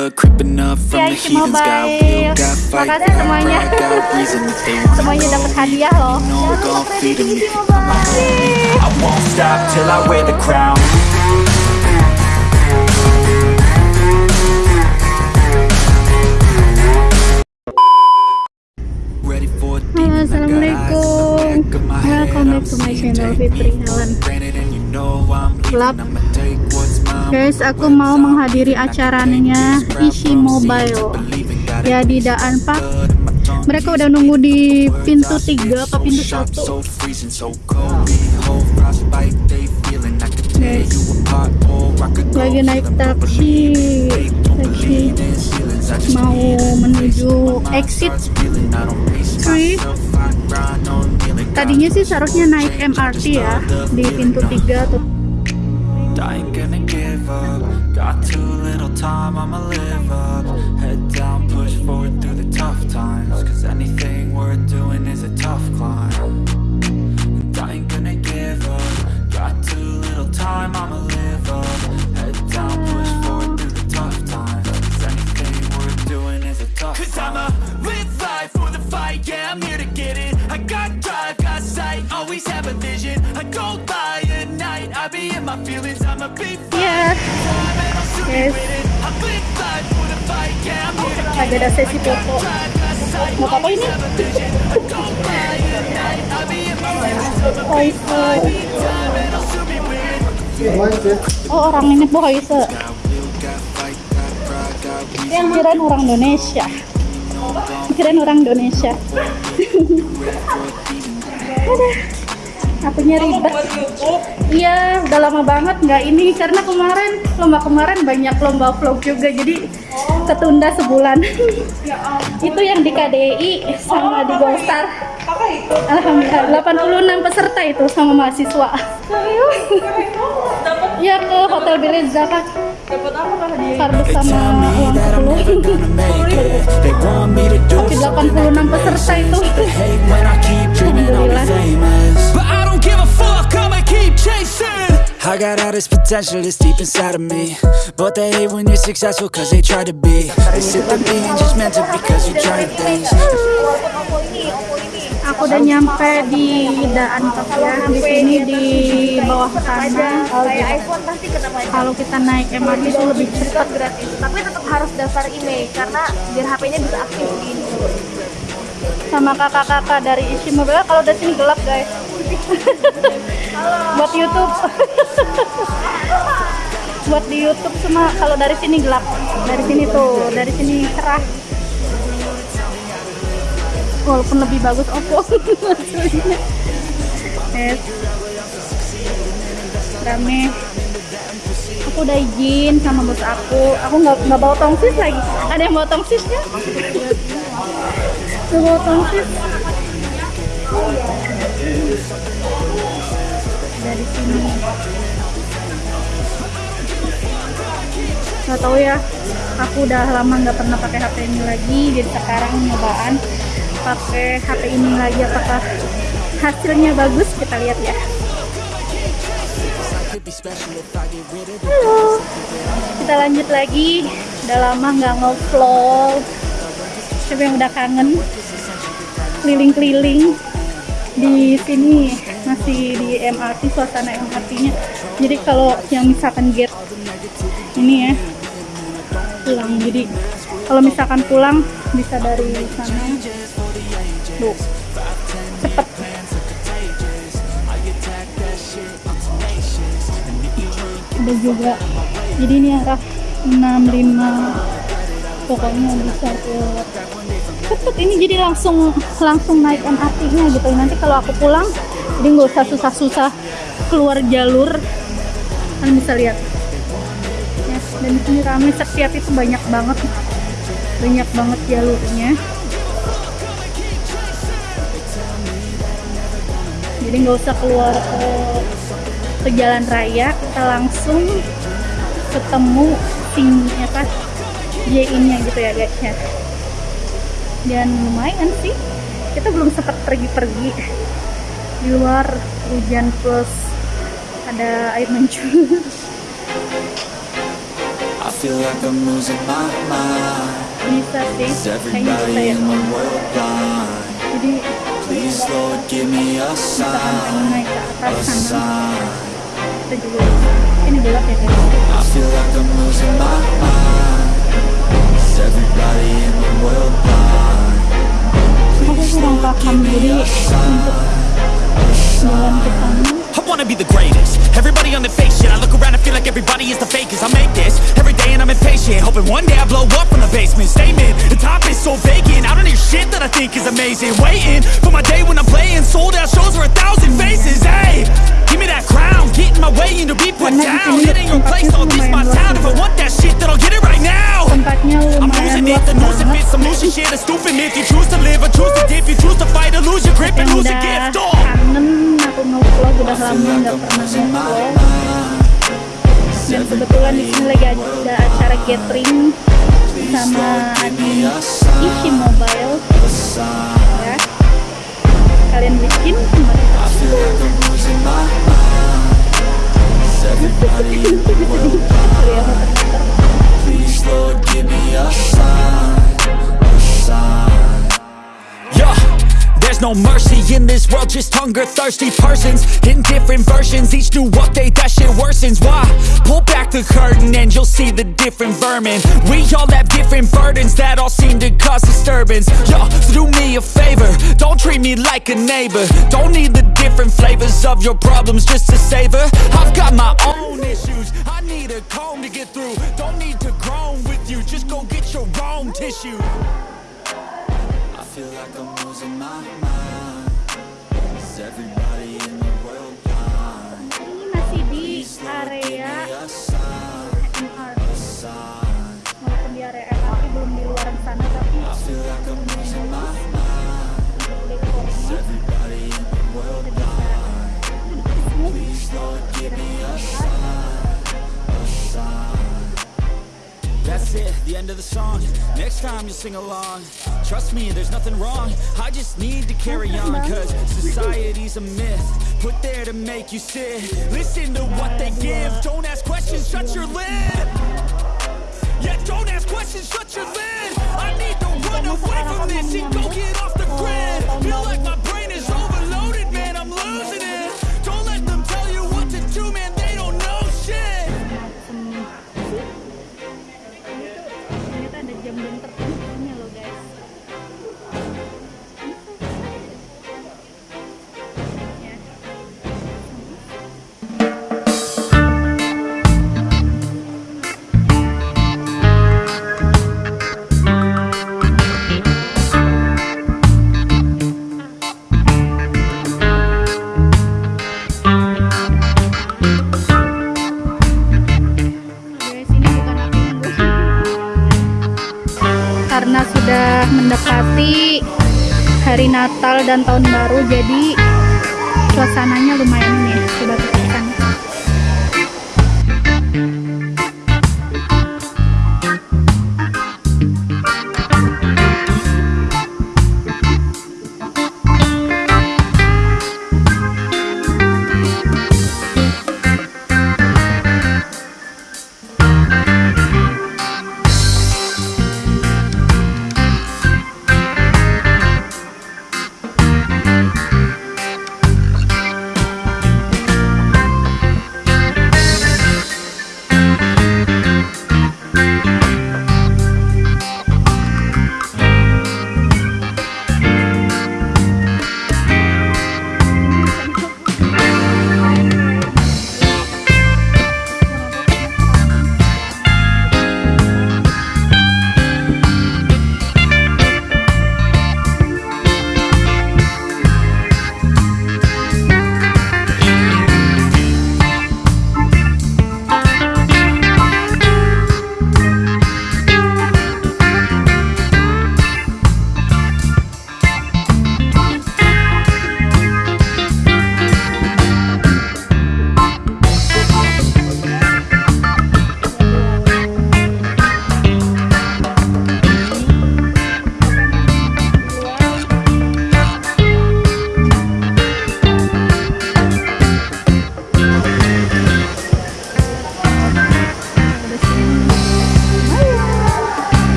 blood creeping up from Ya, the Isi heathens. Got Mobile. will, got fight, Makasih got semuanya. pride, got reason. If they wanna Semuanya know, dapat hadiah loh. no, gon' feed 'em. I won't stop till I wear the crown Ready for a Halo, demon, I got eyes Assalamualaikum. in the back of my head. Welcome back I'm to my seeing channel, take Fitri me Helen. for Guys, aku mau menghadiri acaranya Isi Mobile. Ya di Daan Park. Mereka udah nunggu di pintu 3 apa pintu 1. So freezing, so cold. Behold, frostbite, they feeling I could tear Guys. Lagi naik taksi. Taksi mau menuju exit 3. Tadinya sih seharusnya naik MRT ya di pintu 3 tuh. Up. Got too little time, I'ma live up. Head down, push forward through the tough times. Cause anything worth doing is a tough climb. And I ain't gonna give up. Got too little time, I'ma live Oh, itu. time, and I'll soon be with it Oh, orang ini Boise. Yang kirain orang Indonesia. Kirain orang Indonesia. Aduh, akunya ribet. Iya, udah lama banget nggak ini karena kemarin lomba kemarin banyak lomba vlog juga jadi ketunda sebulan. itu yang di KDI sama di Golstar. Alhamdulillah 86 peserta itu sama mahasiswa. Ya ke Hotel Village Zakat. Dapat apa Kardus sama uang that I'm never 10. gonna make it. They want me to do Tapi 86 peserta itu. Alhamdulillah. I got all this potential that's deep inside of me But they hate when you're successful cause they try to be They sit there being judgmental because you try things Aku udah nyampe di Daan ya. Di sini di bawah sana. iPhone pasti kena pajak Kalau kita naik MRT itu lebih cepat. gratis tapi tetap harus daftar email karena biar HP-nya bisa aktif di sama kakak-kakak dari isi mobil kalau udah sini gelap guys buat YouTube. Buat di YouTube semua. Kalau dari sini gelap. Dari sini tuh dari sini cerah. Walaupun lebih bagus Oppo. Yes. rame. Aku udah izin sama bos aku. Aku nggak nggak bawa tongsis lagi. Ada yang bawa tongsisnya? Nggak bawa tongsis dari sini nggak tahu ya aku udah lama nggak pernah pakai HP ini lagi jadi sekarang nyobaan pakai HP ini lagi apakah hasilnya bagus kita lihat ya Halo, kita lanjut lagi. Udah lama nggak nge-vlog. Siapa yang udah kangen? Keliling-keliling di sini masih di MRT suasana MRT-nya. Jadi kalau yang misalkan gate ini ya pulang. Jadi kalau misalkan pulang bisa dari sana. Tuh, cepet. ada juga jadi ini arah 65 pokoknya bisa ke cepet ini jadi langsung langsung naik MRT nya gitu. Nanti kalau aku pulang jadi nggak usah susah-susah keluar jalur. Kalian bisa lihat. Ya, dan di sini ramai setiap itu banyak banget. Banyak banget jalurnya. Jadi nggak usah keluar ke ke jalan raya. Kita langsung ketemu sing apa J-nya gitu ya guys ya dan lumayan sih. Kita belum sempat pergi-pergi. Di luar hujan plus ada air mancur. I feel like I'm losing my mind. Bisa sih kayaknya bisa ya jadi Please Lord give me a sign. naik ke atas sana. kita juga ini belok ya guys paham jadi untuk jalan ke sana I wanna be the greatest. Everybody on the fake shit. I look around and feel like everybody is the fakest. I make this every day and I'm impatient. Hoping one day I blow up from the basement. Statement, the top is so vacant. I don't hear shit that I think is amazing. Waiting for my day when I'm playing. Sold out shows for a thousand faces. Hey, give me that crown. Get in my way and to be put down. It ain't your place, all this my town. If I want that shit, then I'll get it right now. I'm losing it, the noose fits, I'm losing shit, a stupid myth You choose to live or choose to dip, you choose to fight or lose your grip and lose udah gift, oh nge-vlog udah lama nggak pernah nge-vlog dan kebetulan di sini lagi ada acara gathering sama Adi Ishi Mobile ya kalian bikin kembali I feel like I'm losing my mind Is everybody in the world blind? Please Lord give me a sign there's no mercy in this world, just hunger thirsty persons in different versions. Each new update, that shit worsens. Why? Pull back the curtain and you'll see the different vermin. We all have different burdens that all seem to cause disturbance. Yo, so do me a favor, don't treat me like a neighbor. Don't need the different flavors of your problems just to savor. I've got my own issues, I need a comb to get through. Don't need to groan with you, just go get your own tissue. Feel like I'm losing my mind. Is everybody in the world blind? ini masih di Please me area a sign A sign. Walaupun di area MR belum di luar sana tapi I feel like I'm losing my mind. Is everybody in the world blind? Please Lord give me a sign That's it, the end of the song. Next time you'll sing along. Trust me, there's nothing wrong. I just need to carry on, cause society's a myth. Put there to make you sit. Listen to what they give. Don't ask questions, shut your lid. Yeah, don't ask questions, shut your lid. I need to run away from this and go get off the grid. Feel like my dan tahun baru jadi suasananya lumayan nih sudah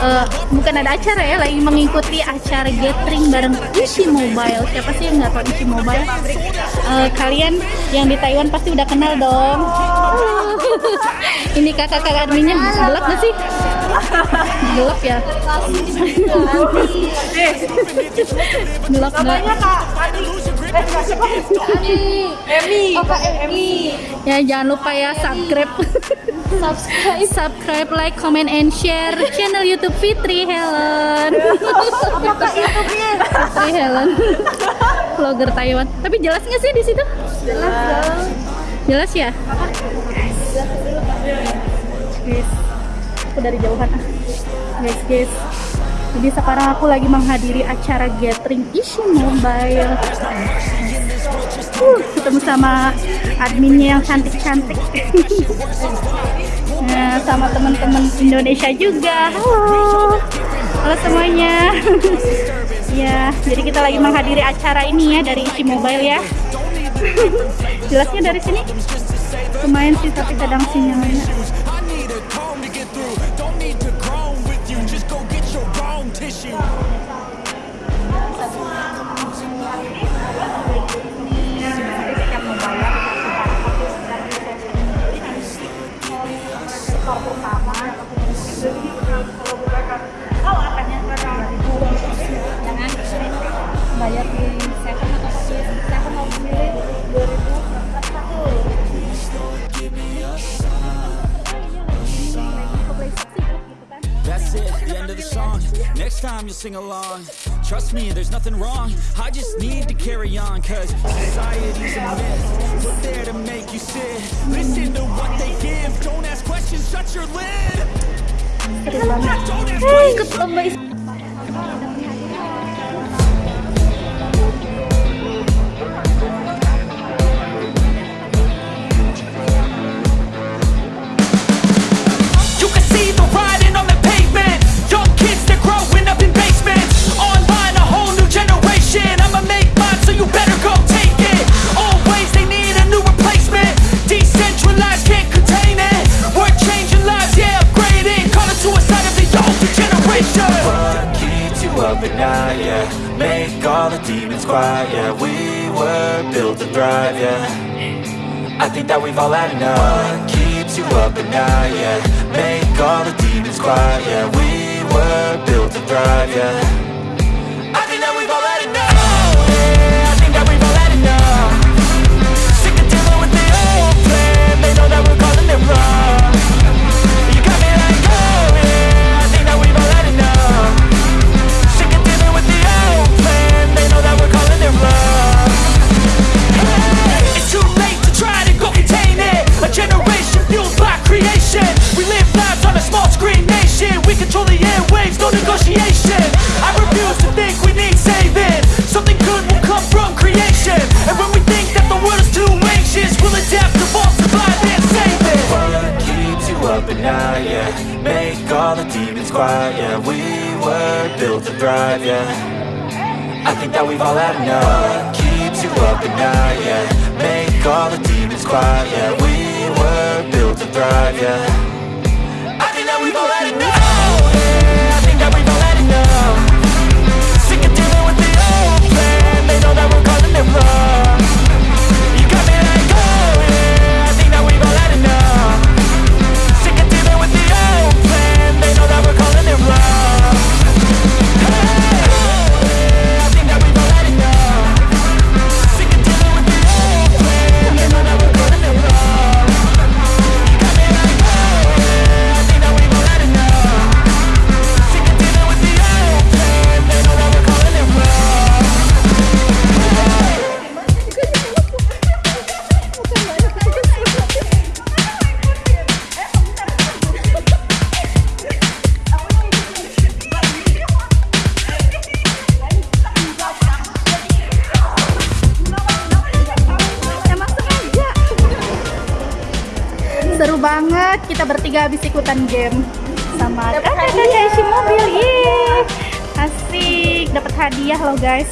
eh, Bukan ada acara ya, lagi mengikuti acara gathering bareng Ishi Mobile Siapa sih yang nggak tahu Ishi Mobile? Eh, kalian yang di Taiwan pasti udah kenal dong. Ini kakak-kakak adminnya gelap gak sih? Gelap ya? gelap nggak? Emi oh Kak Emi Ya jangan lupa ya subscribe subscribe subscribe like comment and share channel YouTube Fitri Helen. Fitri Helen. Vlogger Taiwan. Tapi jelas nggak sih di situ? Jelas jelas ya? Guys aku dari jauhan ah. Guys guys. Jadi sekarang aku lagi menghadiri acara gathering isi mobile uh, ketemu sama adminnya yang cantik-cantik. Nah, sama teman-teman Indonesia juga. Halo. Halo semuanya. Ya jadi kita lagi menghadiri acara ini ya dari isi mobile ya. Jelasnya dari sini? Lumayan sih tapi kadang sinyalnya Next time you'll sing along. Trust me, there's nothing wrong. I just need to carry on, cause society's a myth. Put there to make you sit. Listen to what they give. Don't ask questions, shut your lid. Don't ask questions. Yeah. I think that we've all had enough. What keeps you up at night, yeah? Make all the demons quiet, yeah. We were built to thrive, yeah. I thrive, yeah I think that we've had enough yeah, I think that we've had enough Sick of dealing with the old plan. They know that we're wrong ikutan game sama kakak-kakak isi mobil. Yeay. Asik, dapat hadiah loh guys.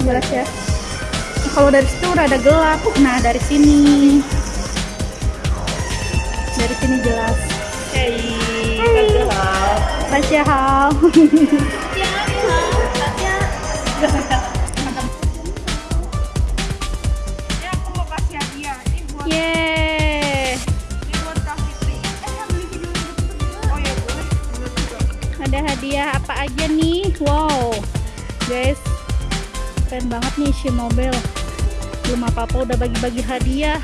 Jelas ya. Kalau dari situ ada gelap. Nah, dari sini. Dari sini jelas. Hey, gelap. Masya Allah. Ada hadiah apa aja nih? Wow. Guys, keren banget nih si mobil. Belum apa-apa udah bagi-bagi hadiah.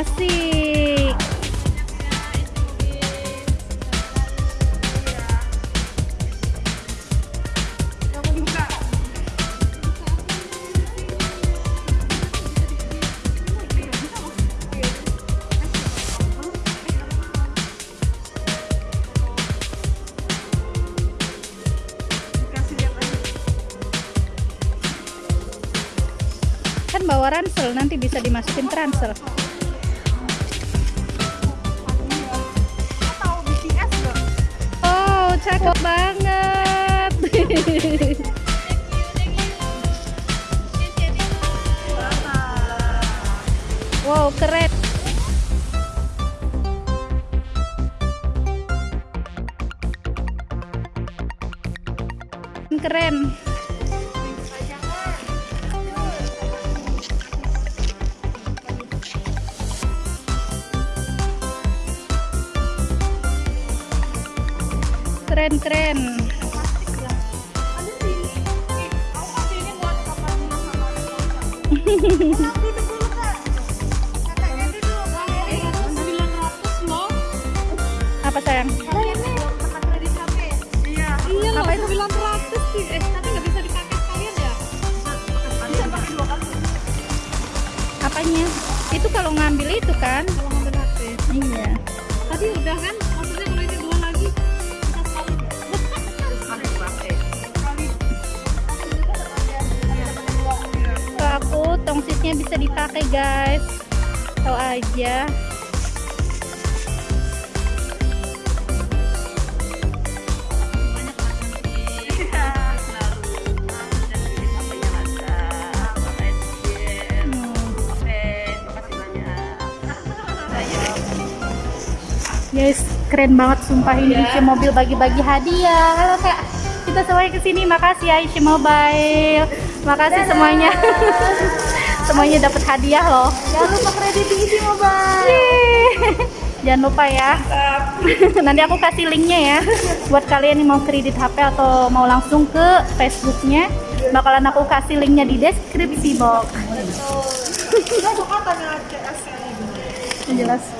Asik. Kan bawa ransel, nanti bisa dimasukin ransel. Keren. tapi apanya? Itu kalau ngambil itu kan? Kalau ngambil HP iya. Tadi udah kan? Maksudnya kalau itu dua lagi aku tongsisnya bisa dipakai guys. Tahu aja. Guys, keren banget sumpah ini Aisyah Mobil bagi-bagi hadiah. Halo Kak, kita semuanya ke sini. Makasih ya Aisyah Mobile. Makasih semuanya. semuanya dapat hadiah loh. Jangan lupa kredit di isi mobile. Yeay. Jangan lupa ya. Nanti aku kasih linknya ya. Buat kalian yang mau kredit HP atau mau langsung ke Facebooknya, bakalan aku kasih linknya di deskripsi box. Jelas.